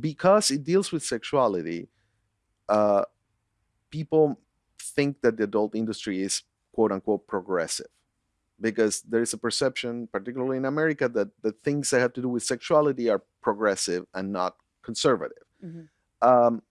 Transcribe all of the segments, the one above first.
because it deals with sexuality, uh, people think that the adult industry is quote unquote progressive because there is a perception, particularly in America, that the things that have to do with sexuality are progressive and not conservative. Mhm. Um,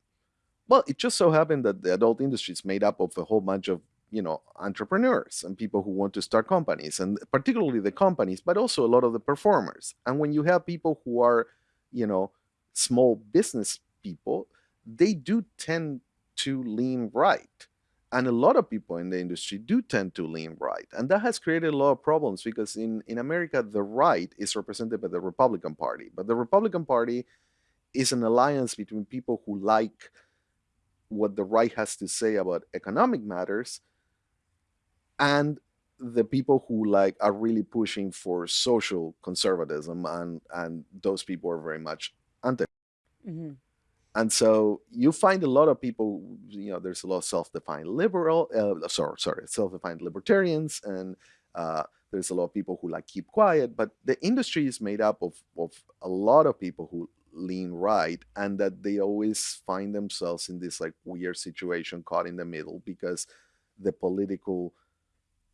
well, it just so happened that the adult industry is made up of a whole bunch of you know entrepreneurs and people who want to start companies, and particularly the companies, but also a lot of the performers. And when you have people who are, you know, small business people, they do tend to lean right. And a lot of people in the industry do tend to lean right. And that has created a lot of problems because in, in America, the right is represented by the Republican Party. But the Republican Party is an alliance between people who like what the right has to say about economic matters and the people who like are really pushing for social conservatism and and those people are very much anti Mhm. and so you find a lot of people you know there's a lot of self-defined liberal uh, sorry sorry self-defined libertarians and uh, there's a lot of people who like keep quiet but the industry is made up of of a lot of people who lean right and that they always find themselves in this like weird situation caught in the middle because the political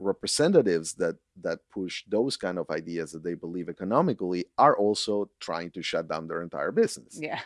representatives that that push those kind of ideas that they believe economically are also trying to shut down their entire business Yeah.